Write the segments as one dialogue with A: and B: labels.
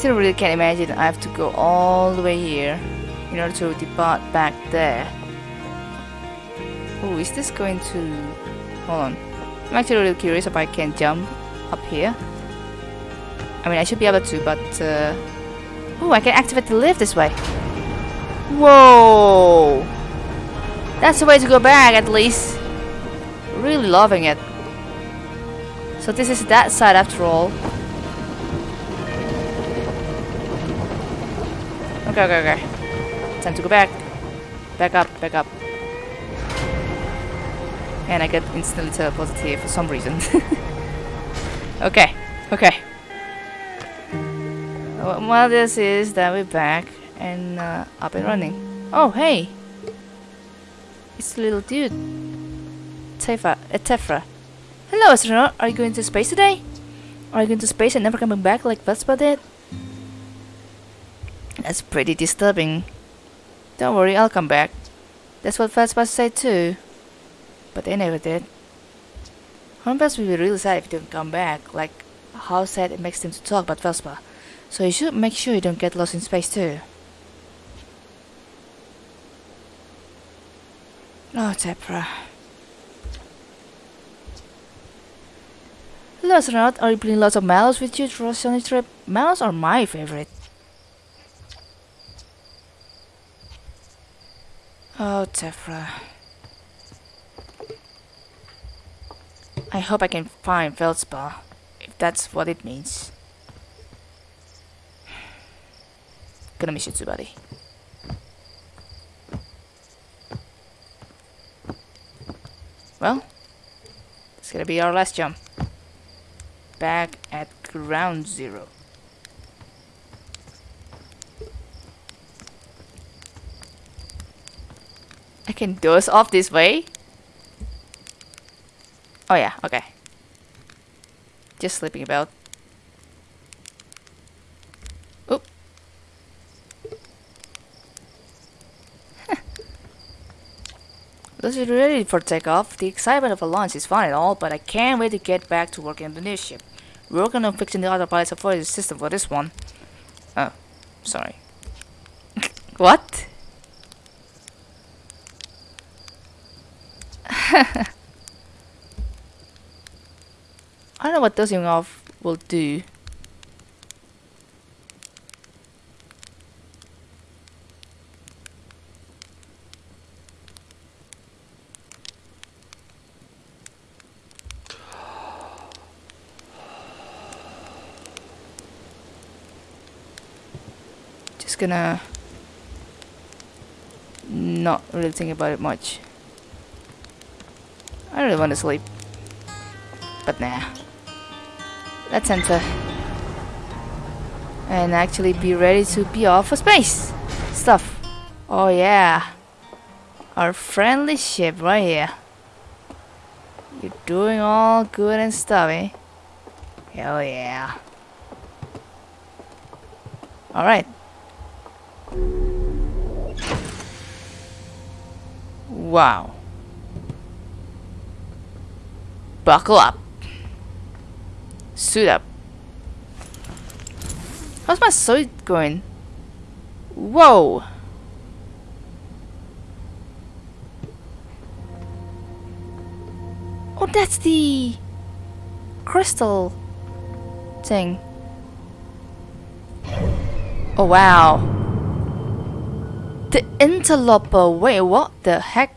A: still really can't imagine I have to go all the way here in order to depart back there. Oh, is this going to... Hold on. I'm actually really curious if I can jump up here. I mean, I should be able to, but... Uh... Oh, I can activate the lift this way. Whoa! That's the way to go back, at least. Really loving it. So this is that side after all. Okay, okay, okay. Time to go back. Back up, back up. And I get instantly teleported here for some reason. okay, okay. Well, this is that we're back and uh, up and running. Oh, hey! It's the little dude. Tefa, uh, Tephra. Hello, astronaut. Are you going to space today? Are you going to space and never coming back like Vespa did? That's pretty disturbing. Don't worry, I'll come back. That's what Vespa said too. But they never did. Hornfels will be really sad if you don't come back, like how sad it makes them to talk about Vespa. So you should make sure you don't get lost in space too. Oh, Tepra. Hello, astronaut. Are you bringing lots of mallows with you through a trip? Mallows are my favorite. Oh, Tephra. I hope I can find Feldspar, if that's what it means. Gonna miss you too, buddy. Well, it's gonna be our last jump. Back at ground zero. I can doze off this way? Oh yeah, okay. Just sleeping about. Oop. Those are ready for takeoff. The excitement of a launch is fun and all, but I can't wait to get back to working on the new ship. We're working on fixing the autopilot avoidance system for this one. Oh, sorry. what? I don't know what dosing off will do. Just gonna not really think about it much. I really want to sleep. But nah. Let's enter. And actually be ready to be off for space. Stuff. Oh yeah. Our friendly ship right here. You're doing all good and stuff, eh? Hell yeah. Alright. Wow. Buckle up. Suit up. How's my suit going? Whoa! Oh, that's the crystal thing. Oh, wow. The interloper. Wait, what the heck?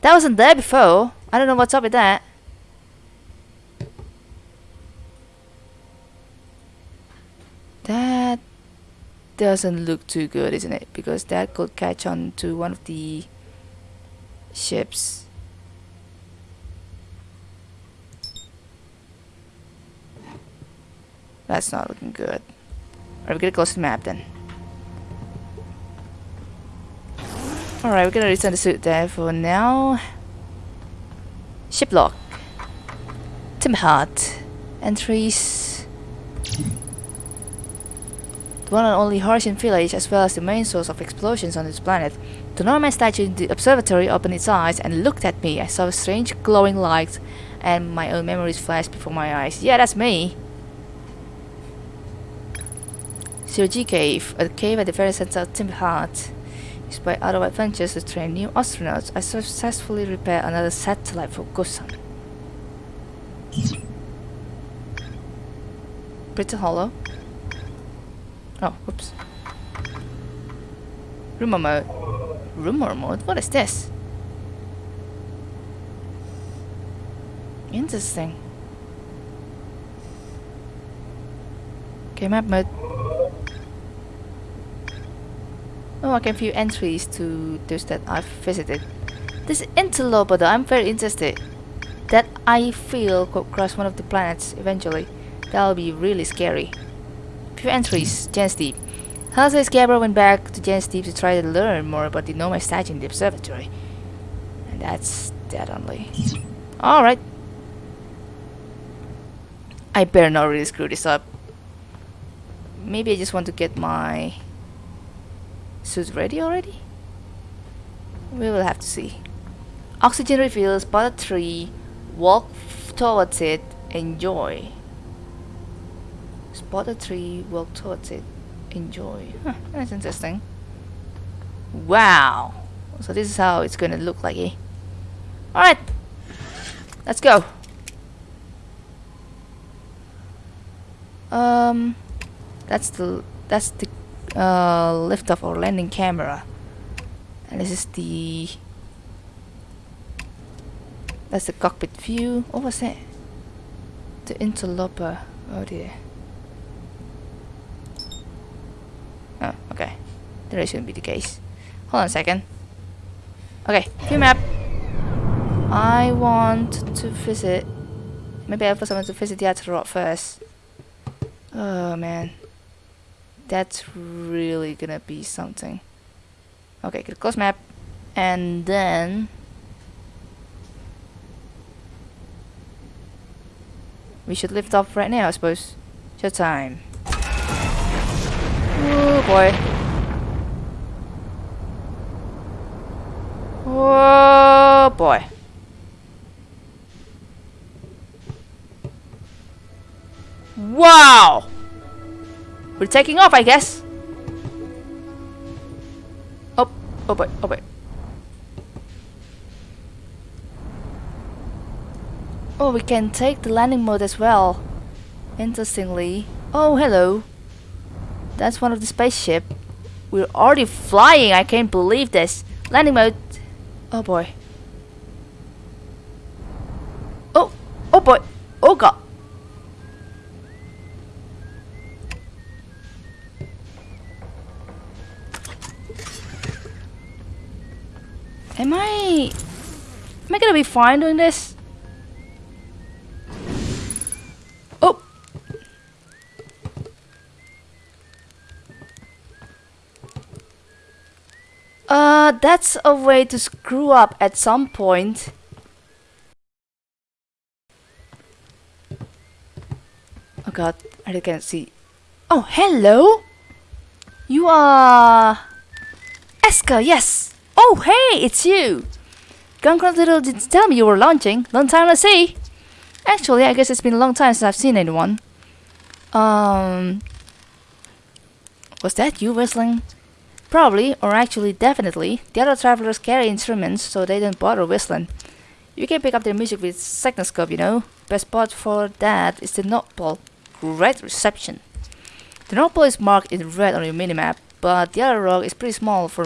A: That wasn't there before. I don't know what's up with that. That doesn't look too good, isn't it? Because that could catch on to one of the ships. That's not looking good. Alright, we're gonna close the map then. Alright, we're gonna return the suit there for now. Ship log. Timberheart. Entries. The one and only Hearthian village as well as the main source of explosions on this planet. The Nomai statue in the observatory opened its eyes and looked at me. I saw a strange glowing light and my own memories flashed before my eyes. Yeah, that's me. G Cave, a cave at the very center of Timber Hearth. Despite other adventures to train new astronauts, I successfully repaired another satellite for Gossan. Brittle Hollow. Oh, whoops. Rumor mode. Rumor mode? What is this? Interesting. Okay, map mode. Oh, I can view entries to those that I've visited. This interloper though, I'm very interested. That I feel could cross one of the planets eventually. That'll be really scary. Few entries, Giant's Deep. Hal says Gabbro went back to Giant's Deep to try to learn more about the Nomai statue in the observatory. And that's that only. Alright. I better not really screw this up. Maybe I just want to get my suit ready already? We will have to see. Oxygen refills, spot a tree, walk towards it, enjoy. Spot a tree, walk towards it, enjoy. Huh, that's interesting. Wow! So this is how it's gonna look like, eh? Alright! Let's go! Um, that's the that's the uh, liftoff or landing camera, and this is the that's the cockpit view. What was that? The interloper. Oh dear. Oh, okay. That shouldn't be the case. Hold on a second. Okay, view map. I want to visit. Maybe I first want to visit the rock first. Oh man. That's really gonna be something. Okay, close map. And then... We should lift off right now, I suppose. Show time. Oh boy. Oh boy. Wow! We're taking off, I guess. Oh, oh boy, oh boy. Oh, we can take the landing mode as well. Interestingly. Oh, hello. That's one of the spaceship. We're already flying. I can't believe this. Landing mode. Oh boy. Oh, oh boy. Oh god. Am I... Am I gonna be fine doing this? Oh! Uh, that's a way to screw up at some point. Oh god, I can't see. Oh, hello! You are... Esker, yes! Oh, hey, it's you! Guncrot Little did tell me you were launching. Long time no see. Actually, I guess it's been a long time since I've seen anyone. Um... Was that you whistling? Probably, or actually definitely. The other travelers carry instruments, so they don't bother whistling. You can pick up their music with Signalscope, you know. Best spot for that is the North Pole. Great reception. The North Pole is marked in red on your minimap, but the other rock is pretty small for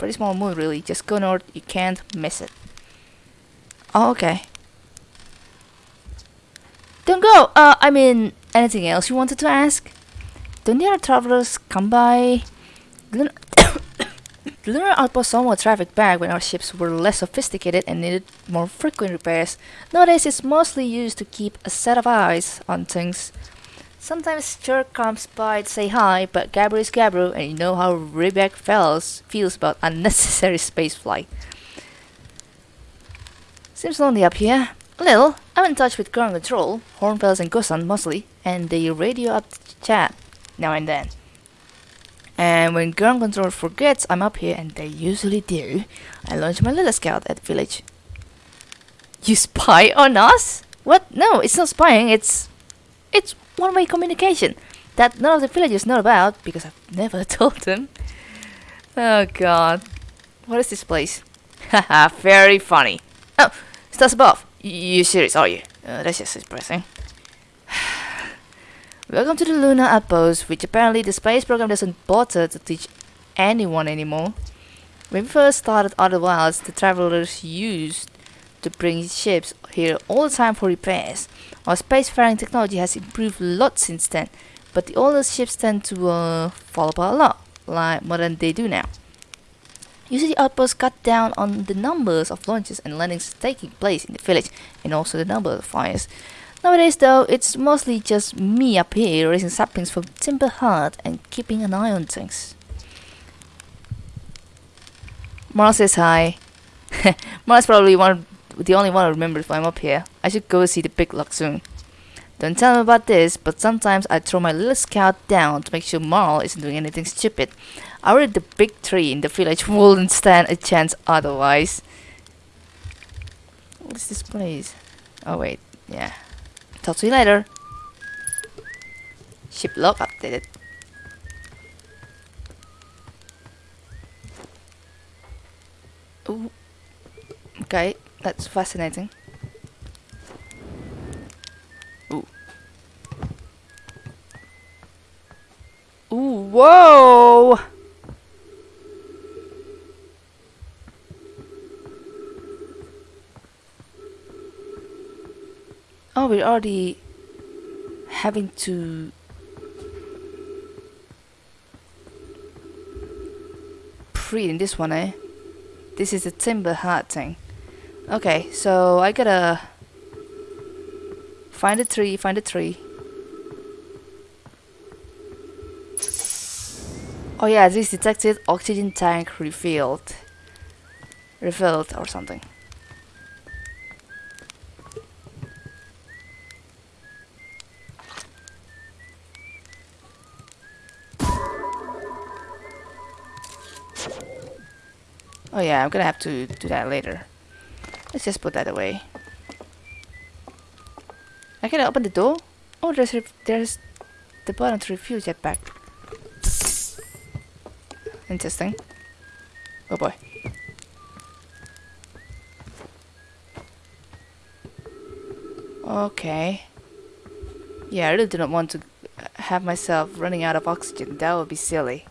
A: Pretty small moon really. Just go north, you can't miss it. Oh, okay. Don't go! Uh, I mean, anything else you wanted to ask? Don't the other travelers come by? The lunar outpost somewhat trafficked back when our ships were less sophisticated and needed more frequent repairs. Nowadays it's mostly used to keep a set of eyes on things. Sometimes Chert comes by to say hi, but Gabbro is Gabbro, and you know how Riebeck feels, feels about unnecessary spaceflight. Seems lonely up here. A little. I'm in touch with ground control, Hornfels and Gossan mostly, and they radio up to chat now and then. And when ground control forgets I'm up here, and they usually do, I launch my little scout at the village. You spy on us? What? No, it's not spying, it's... It's one-way communication. that none of the villagers know about because I've never told them. Oh god. What is this place? Haha, very funny. Oh, stars above. You serious, are you? Uh, that's just depressing. Welcome to the Lunar Outpost, which apparently the space program doesn't bother to teach anyone anymore. When we first started Outer Wilds, the travelers used to bring ships here all the time for repairs. Our spacefaring technology has improved a lot since then, but the older ships tend to uh, fall apart a lot, like more than they do now. Usually the outposts cut down on the numbers of launches and landings taking place in the village, and also the number of fires. Nowadays though, it's mostly just me up here raising saplings from Timber Hearth and keeping an eye on things. Marl says hi. Marl probably one the only one I remember why I'm up here. I should go see the big lock soon. Don't tell him about this, but sometimes I throw my little scout down to make sure Marl isn't doing anything stupid. I worry the big tree in the village wouldn't stand a chance otherwise. What is this place? Oh wait, yeah. Talk to you later. Ship log updated. Ooh. Okay, that's fascinating. Ooh. Ooh, whoa! Oh, we're already having to pre in this one, eh? This is a Timber Hearth thing. Okay, so I gotta find a tree, find a tree. Oh yeah, this detected oxygen tank refilled. Refilled or something. Oh yeah, I'm gonna have to do that later. Let's just put that away. I can open the door? Oh, there's there's the button to refuse jetpack. Interesting. Oh boy. Okay. Yeah, I really do not want to have myself running out of oxygen. That would be silly.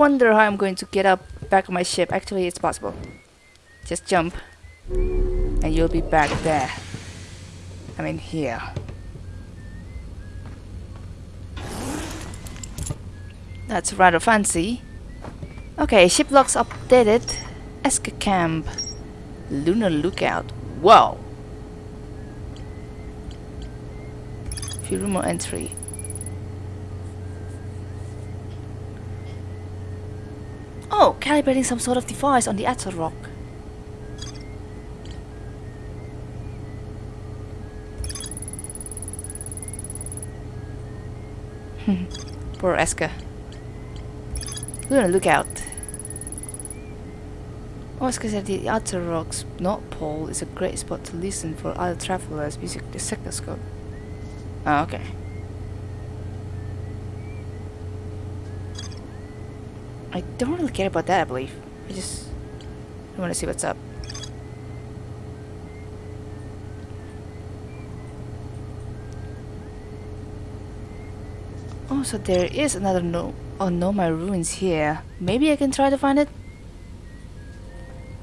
A: Wonder how I'm going to get up back on my ship. Actually, it's possible. Just jump. And you'll be back there. I mean, here. That's rather fancy. Okay, ship logs updated. Esker Camp. Lunar Lookout. Wow. Room entry. Oh, calibrating some sort of device on the Attlerock. Hmm. Poor Esker. We're gonna look out. Oh, Esker said the Attlerock's North Pole is a great spot to listen for other travelers using the signalscope. Oh, okay. I don't really care about that, I believe. I just want to see what's up. Oh, so there is another no oh Nomai ruins here. Maybe I can try to find it?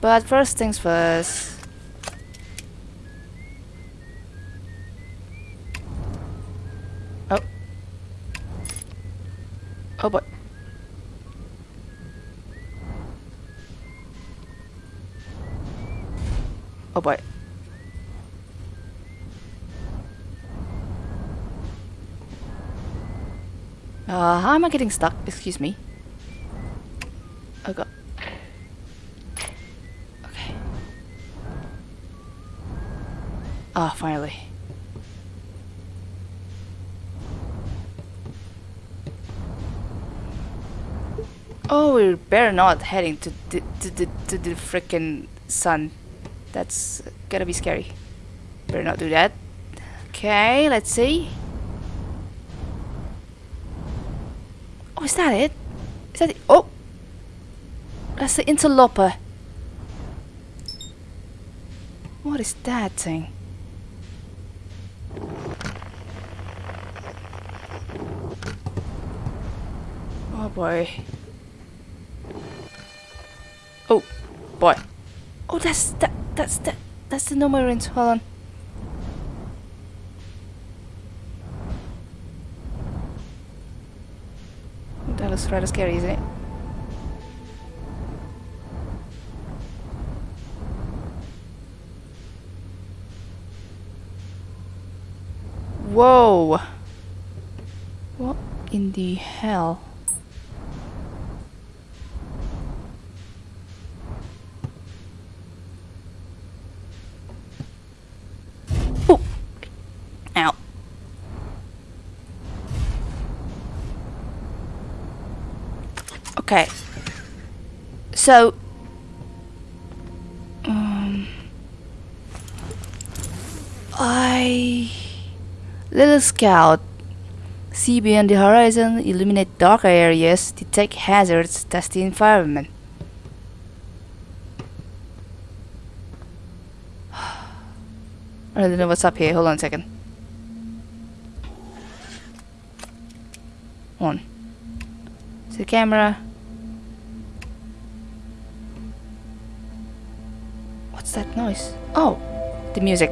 A: But first things first. boy. Uh, how am I getting stuck? Excuse me. Oh god. Okay. Ah, oh, finally. Oh, we're better not heading to the, to the, to the freaking sun. That's gonna be scary. Better not do that. Okay, let's see. Oh, is that it? Is that it? Oh! That's the interloper. What is that thing? Oh boy. Oh boy. Oh, that's that. That's that. That's the marines. Hold on. That looks rather scary, isn't it? Whoa! What in the hell? Ooh. Ow. Okay. So. Um. I. Little Scout. See beyond the horizon, illuminate dark areas, detect hazards, test the environment. I don't know what's up here. Hold on a second. One. To the camera. That noise? Oh, the music.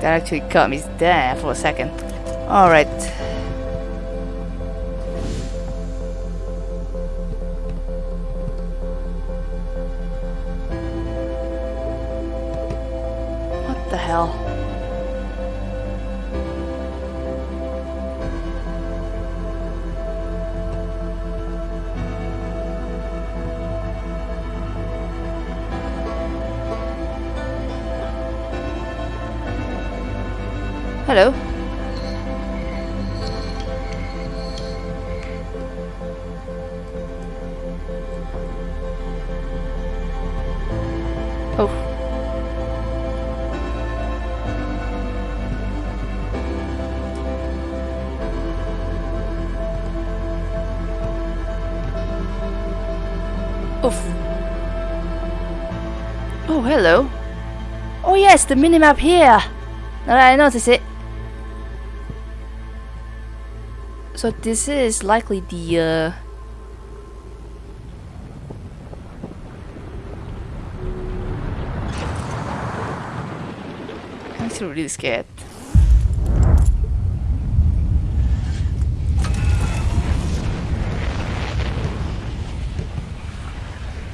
A: That actually caught me there for a second. Alright. What the hell? Oof. Oh, hello. Oh yes, the minimap here. Now I notice it. So this is likely the uh I'm still really scared.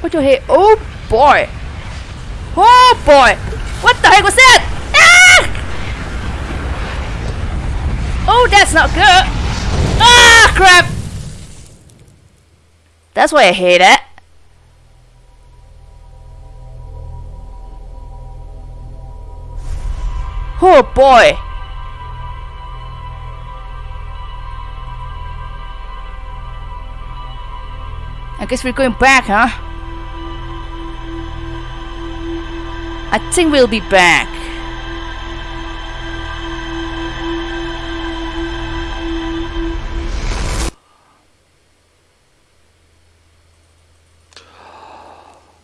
A: What you hear? Oh boy! Oh boy! What the heck was that? Ah! Oh, that's not good! Ah, crap! That's why I hate it. Oh boy! I guess we're going back, huh? I think we'll be back.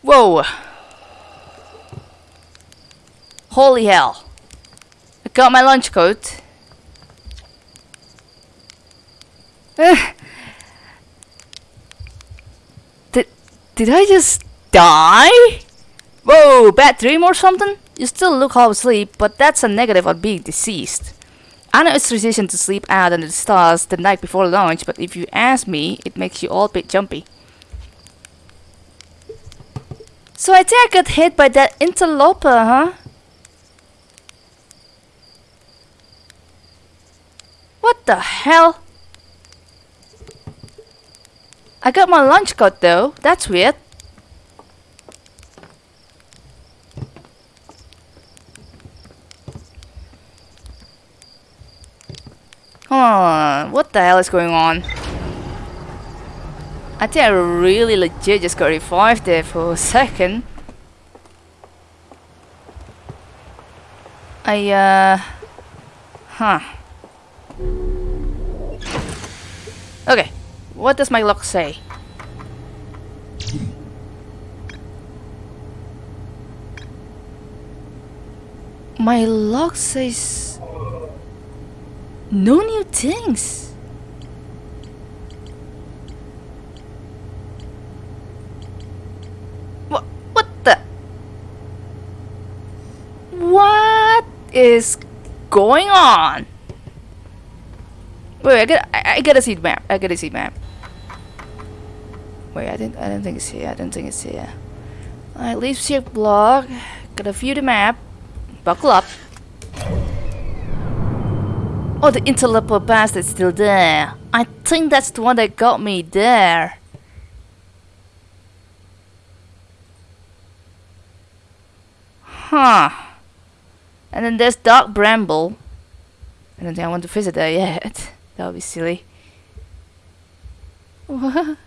A: Whoa! Holy hell. I got my lunch coat. Eh. did, did I just die? Whoa, bad dream or something? You still look half asleep, but that's a negative on being deceased. I know it's tradition to sleep out under the stars the night before launch, but if you ask me, it makes you all a bit jumpy. So I think I got hit by that interloper, huh? What the hell? I got my lunch cut though. That's weird. Hold on, what the hell is going on? I think I really legit just got revived there for a second. I, uh... Huh. Okay, what does my log say? My log says... No new things. What? What the? What is going on? Wait, I got I, I gotta see the map. I gotta see the map. Wait, I didn't I don't think it's here. I don't think it's here. Alright, leave ship log. Gotta view the map. Buckle up. Oh, the interloper bastard's still there. I think that's the one that got me there. Huh. And then there's Dark Bramble. I don't think I want to visit there yet. that would be silly. What?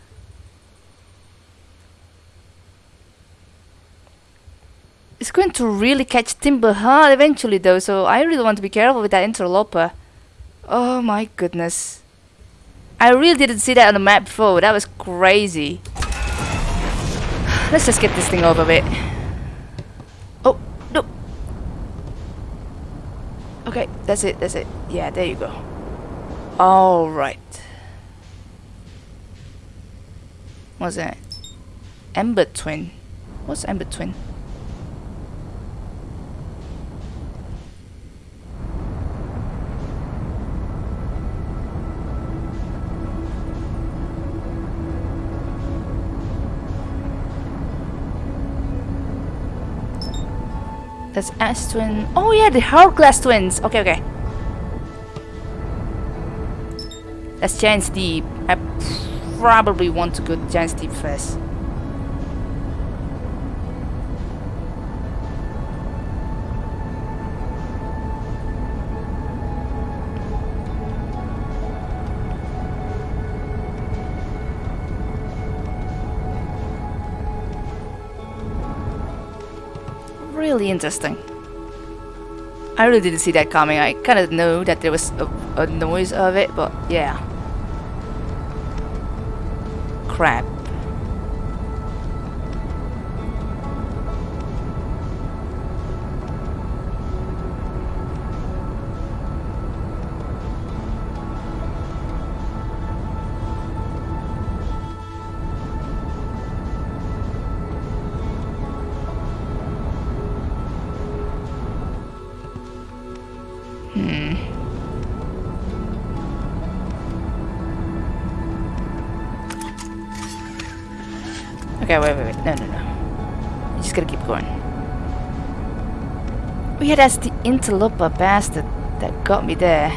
A: It's going to really catch Timber Hearth eventually though, so I really want to be careful with that interloper. Oh my goodness. I really didn't see that on the map before. That was crazy. Let's just get this thing over with. Oh, no. Okay, that's it, that's it. Yeah, there you go. Alright. What's that? Ember Twin. What's Ember Twin? That's Ash Twin. Oh yeah, the Hourglass twins. Okay, okay. That's Giant's Deep. I probably want to go to Giant's Deep first. Really interesting. I really didn't see that coming. I kind of know that there was a, a noise of it, but yeah. Crap. Yeah, that's the interloper bastard that got me there.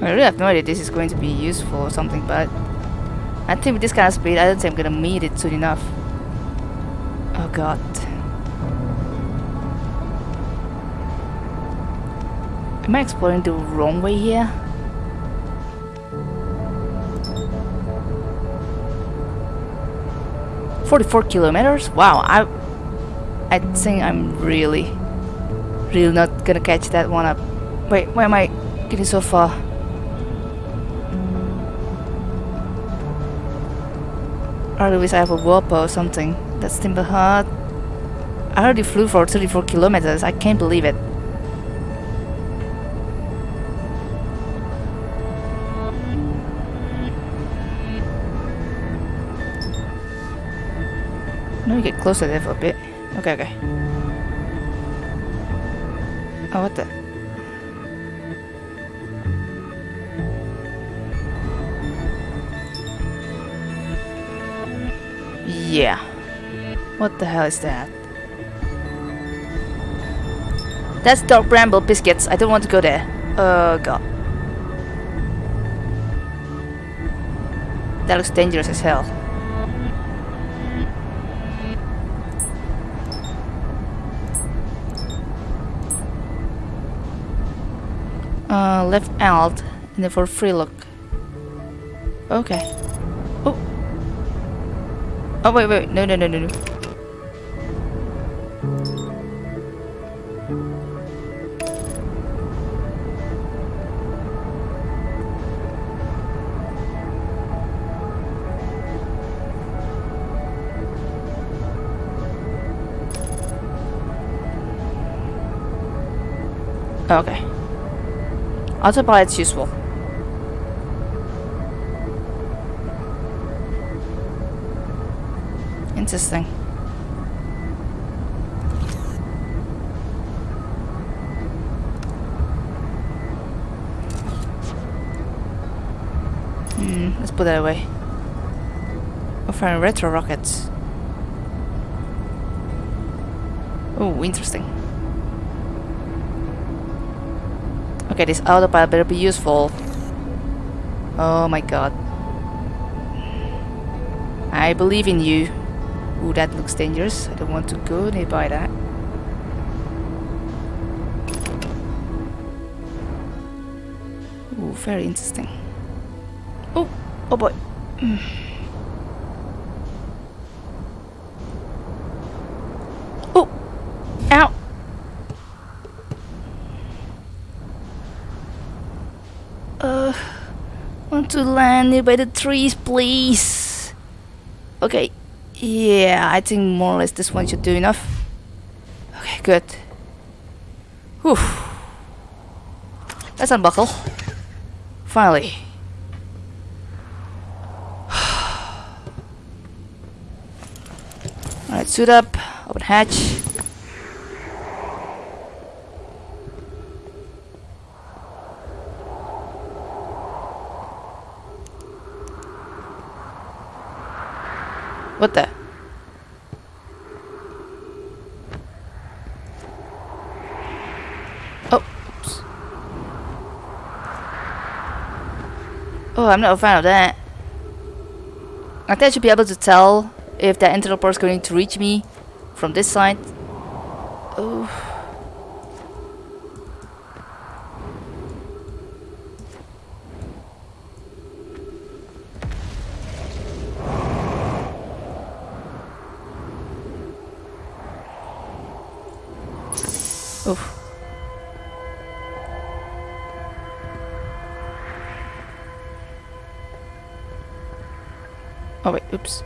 A: I really have no idea this is going to be useful or something, but I think with this kind of speed, I don't think I'm gonna meet it soon enough. Oh god. Am I exploring the wrong way here? Forty-four kilometers? Wow, I, I think I'm really, really not gonna catch that one up. Wait, why am I getting so far? I wish I have a warp or something. That's Timber. I already flew for 34 kilometers. I can't believe it. me get closer there for a bit. Okay, okay. Oh, what the? Yeah. What the hell is that? That's Dark Bramble Biscuits. I don't want to go there. Oh god. That looks dangerous as hell. Uh, left alt and then for free look. Okay. Oh. Oh wait wait no no no no no. Autopilot's useful. Interesting. Hmm, let's put that away. We're firing retro rockets. Oh, interesting. Okay, this autopilot better be useful. Oh my god. I believe in you. Ooh, that looks dangerous. I don't want to go nearby that. Ooh, very interesting. Oh, oh boy. Mm. Oh, ow. Uh, want to land nearby the trees, please. Okay, yeah, I think more or less this one should do enough. Okay, good. Whew. Let's unbuckle. Finally. Alright, suit up, open hatch. What the? Oh. Oh, I'm not a fan of that. I think I should be able to tell if the interloper is going to reach me from this side. Oh. Oh wait, oops.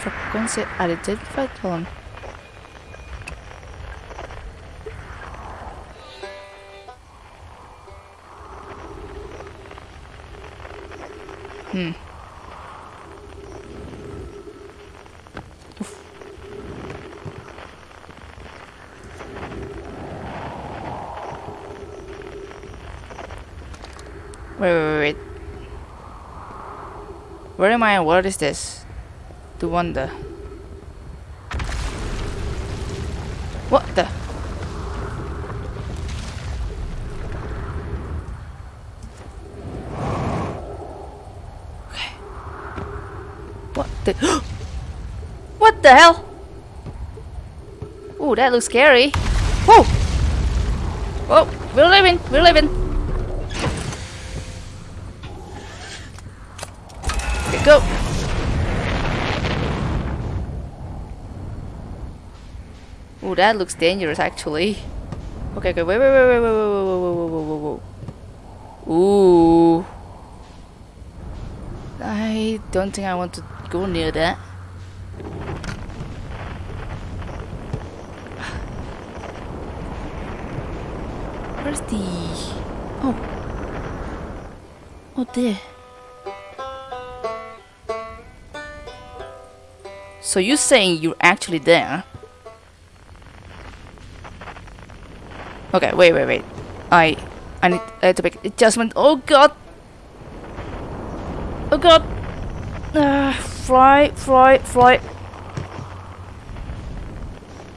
A: Frequency at a column. Am I? What is this? The wonder. What the? Okay. What the? what the hell? Ooh, that looks scary. Whoa! Whoa, we're living, we're living. Go. Ooh, that looks dangerous actually. Okay, okay, wait, wait, wait, wait, wait, wait, wait, wait, wait, wait, wait, wait. Ooh. I don't think I want to go near that. Where's the... Oh. Oh, there. So you're saying you're actually there? Okay, wait, wait, wait. I, I need uh, to make adjustment. Oh god. Oh god. Ah. fly, fly, fly.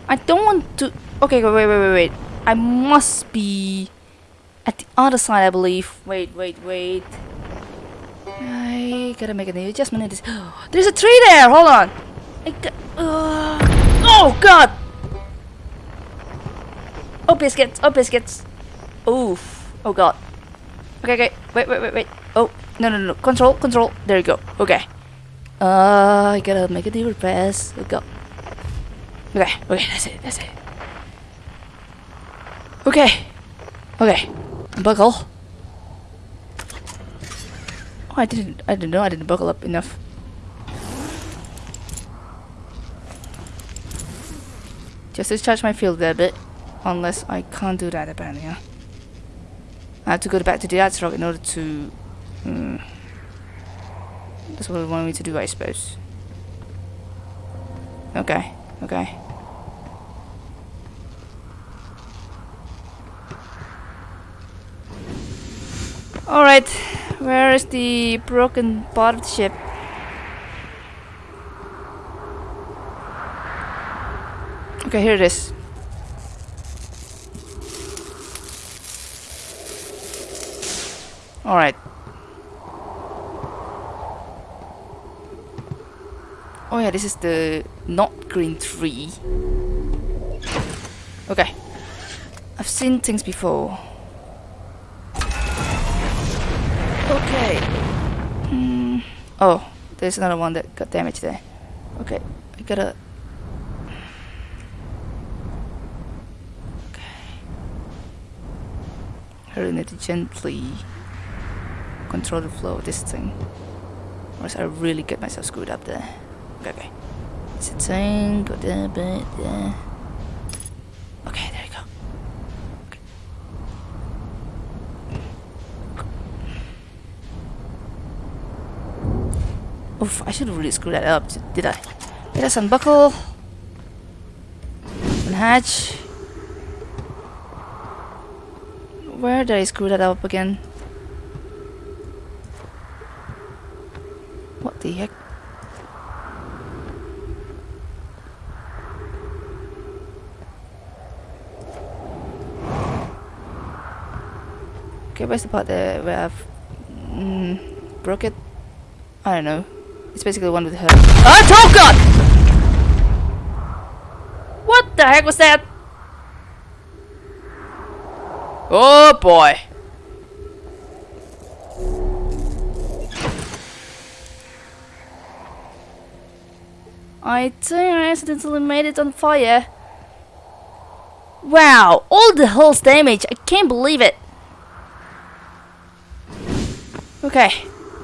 A: I don't want to... Okay, wait, wait, wait, wait. I must be at the other side, I believe. Wait, wait, wait. I gotta make an adjustment. There's a tree there! Hold on! Got, uh, oh, God! Oh, biscuits! Oh, biscuits! Oof. Oh, God. Okay, okay. Wait, wait, wait, wait. Oh, no, no, no. Control, control. There you go. Okay. Uh, I gotta make a new press. Oh, go. Okay, okay, that's it, that's it. Okay. Okay. Buckle. Oh, I didn't, I didn't know I didn't buckle up enough. Just discharge my field a bit. Unless I can't do that apparently, yeah. I have to go back to the Attlerock in order to... Hmm. that's what they want me to do, I suppose. Okay, okay. Alright, where is the broken part of the ship? Okay, here it is. Alright. Oh yeah, this is the not green tree. Okay. I've seen things before. Okay. Hmm. Oh, there's another one that got damaged there. Okay, I gotta... Hurling to gently. Control the flow of this thing. Or else I really get myself screwed up there. Okay, okay. It's a thing, go there, bit there. Okay, there you go. Okay. Oof, I should really screw that up, did I? Let us unbuckle. Unhatch. Where did I screw that up again? What the heck? Okay, where's the part there where I've mm, broke it? I don't know. It's basically the one with her. Oh, oh god! What the heck was that? Oh boy. I think I accidentally made it on fire. Wow, all the hull's damage. I can't believe it. Okay,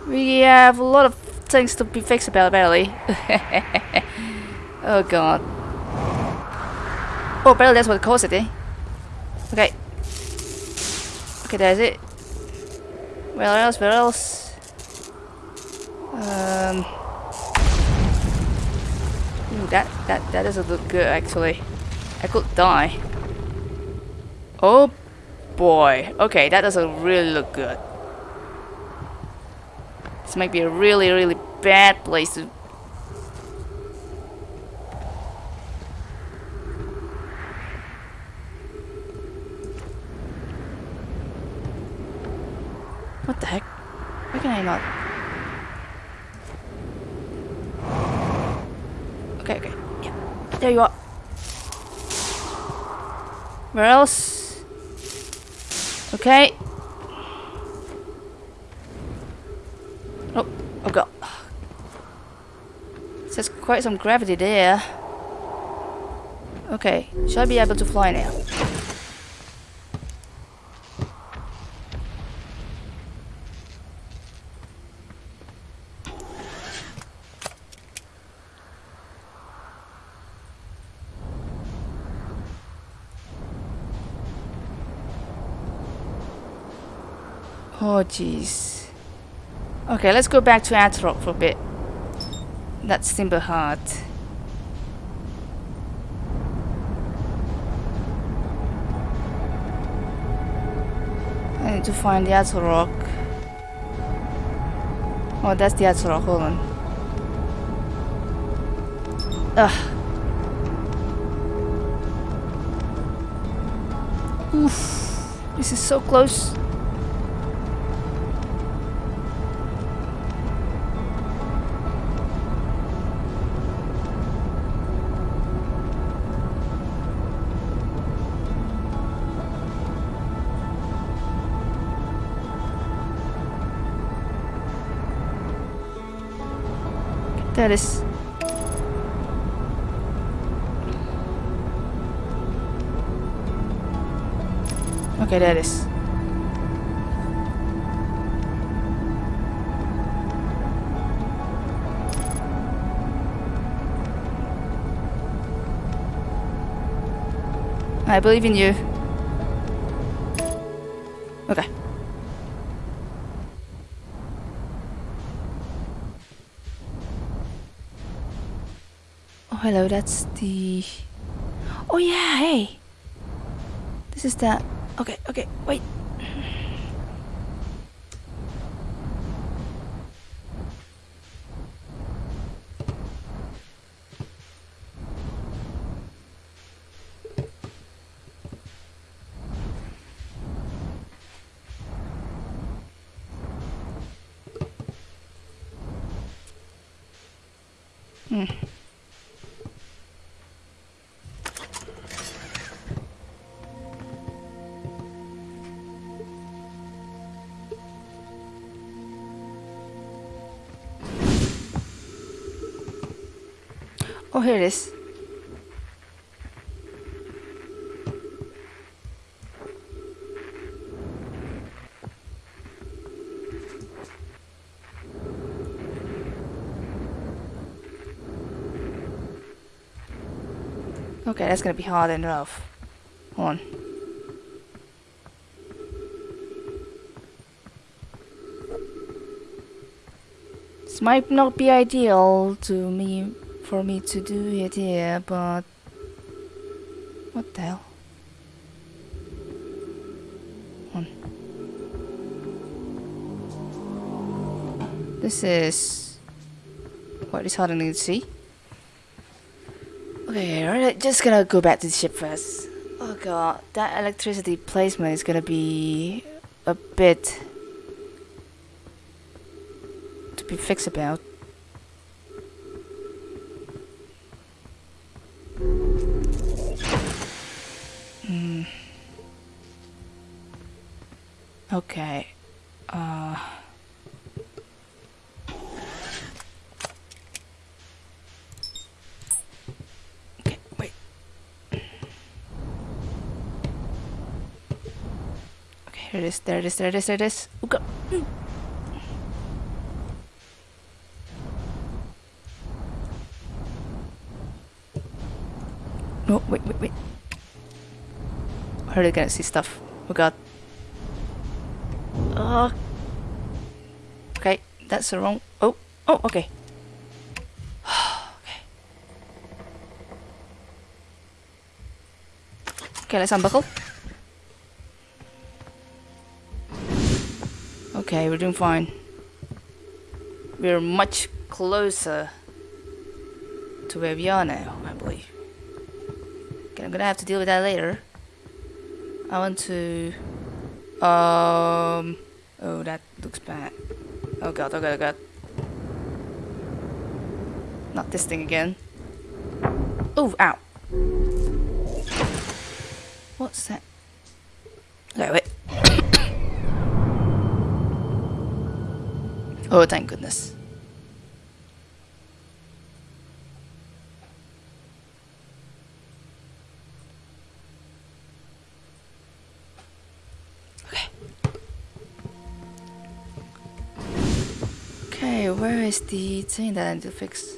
A: we have a lot of things to be fixed about apparently. oh god. Oh, apparently that's what caused it, eh? Okay. Okay, it. Where else? Where else? Um. Ooh, that that that doesn't look good actually. I could die. Oh boy. Okay, that doesn't really look good. This might be a really, really bad place to... What the heck? Why can I Okay, okay. Yeah. There you are. Where else? Okay. Oh, oh god. There's quite some gravity there. Okay, should I be able to fly now? Jeez. Okay, let's go back to Attlerock for a bit. That's Timber Hearth. I need to find the Attlerock. Oh, that's the Attlerock, hold on. Ugh. Oof. This is so close. That is Okay, there it is. I believe in you. Hello, that's the... Oh yeah, hey! This is the... Okay, okay, wait. Hmm. Here it is. Okay, that's gonna be hard enough. Hold on. This might not be ideal to me for me to do it here, but what the hell? Hold on. This is what is hard to see. Okay, alright, just gonna go back to the ship first. Oh god, that electricity placement is gonna be a bit to be fixed about. Okay. Uh Okay, wait. Okay, here it is, there it is, there it is, there it is. Oh. Mm. No, wait, wait, wait. I heard I gonna see stuff. Oh god. Uh, okay, that's the wrong. Oh, oh, okay. okay. Okay, let's unbuckle. Okay, we're doing fine. We're much closer to where we are now, I believe. Okay, I'm gonna have to deal with that later. I want to... Um... Oh, that looks bad. Oh god, oh god, oh god. Not this thing again. Oh, ow. What's that? Okay, wait. oh, thank goodness. Is the thing that I need to fix?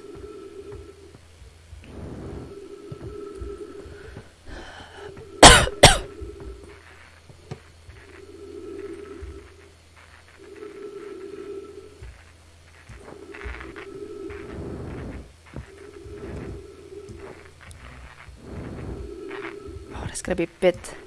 A: Oh, that's gonna be a bit.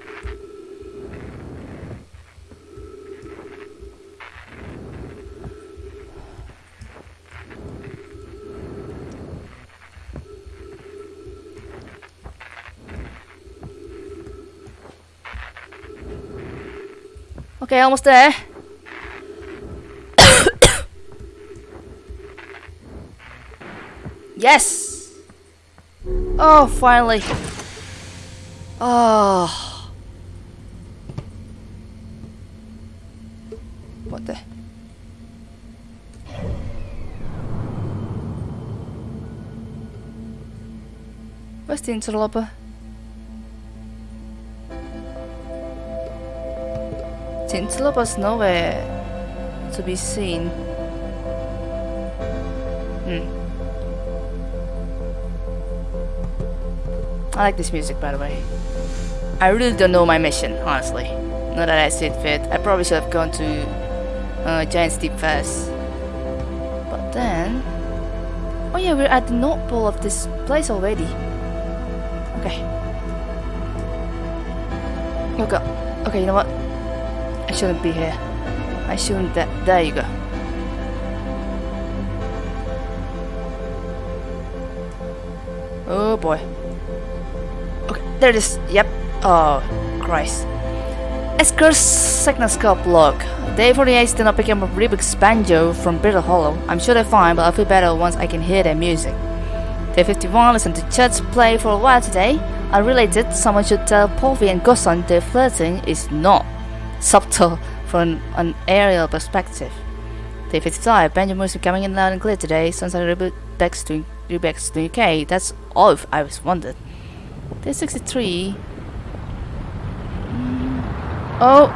A: Okay, almost there. yes! Oh, finally. Oh. What the? Where's the interloper? The interloper's nowhere to be seen. Hmm. I like this music, by the way. I really don't know my mission, honestly. Not that I see it fit. I probably should have gone to uh, Giant's Deep first. But then... Oh yeah, we're at the North Pole of this place already. Okay. God. Okay, you know what? I shouldn't be here. I shouldn't... Th there you go. Oh boy. Okay, there it is. Yep. Oh, Christ. Esker's Signalscope log. Day 48 did not pick up Riebeck's banjo from Brittle Hollow. I'm sure they're fine, but I'll feel better once I can hear their music. Day 51 listened to Chert play for a while today. I related someone should tell Porphy and Gossan their flirting is not subtle from an aerial perspective. Day 55 banjo music coming in loud and clear today. Like Rubik's to Rubik's to UK. That's all I was wondered. Day 63 mm. Oh.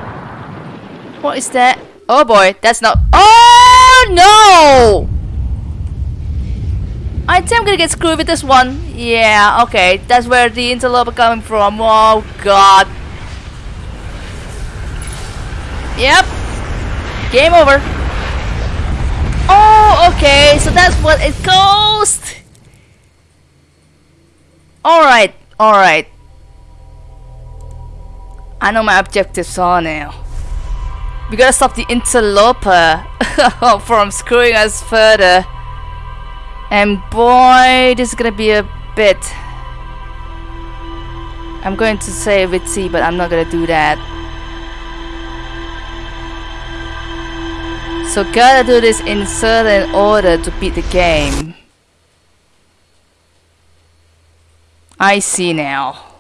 A: What is that? Oh boy, that's not- Oh no! I think I'm gonna get screwed with this one. Yeah, okay. That's where the interloper coming from. Oh god. Yep. Game over. Oh, okay. So that's what it goes. Alright, alright. I know my objectives are now. We gotta stop the interloper from screwing us further. And boy, this is gonna be a bit. I'm going to say witsy, but I'm not gonna do that. So gotta do this in certain order to beat the game. I see now.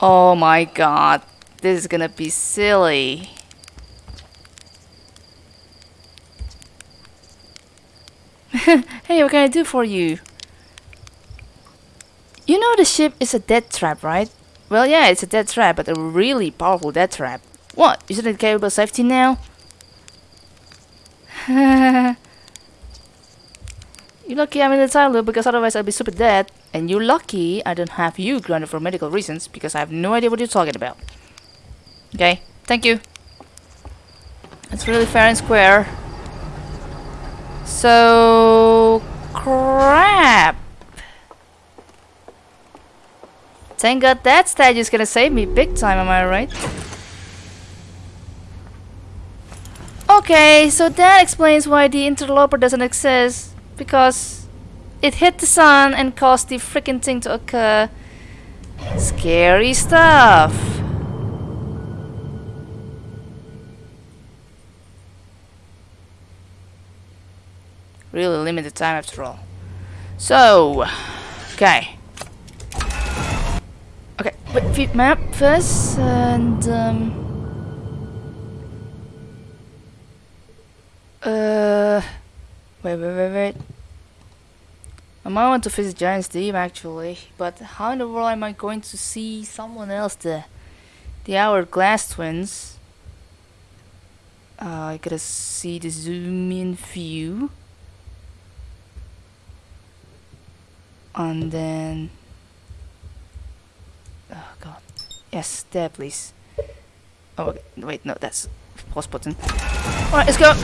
A: Oh my god. This is gonna be silly. hey, what can I do for you? You know the ship is a death trap, right? Well, yeah, it's a death trap, but a really powerful death trap. What? Isn't it capable of safety now? you're lucky I'm in the loop because otherwise I'd be super dead. And you're lucky I don't have you grounded for medical reasons because I have no idea what you're talking about. Okay, thank you. That's really fair and square. So... Crap! Thank god that stage is gonna save me big time, am I right? Okay, so that explains why the interloper doesn't exist. Because it hit the sun and caused the freaking thing to occur. Scary stuff. Really limited time after all. So, okay. Okay, wait, map first, and um, uh, wait, wait, wait, wait. I might want to visit Giant's Deep actually, but how in the world am I going to see someone else there? The Hourglass Twins. Uh, I gotta see the zoom in view. And then... Oh god. Yes, there please. Oh, okay. wait, no, that's pause button. Alright, let's go!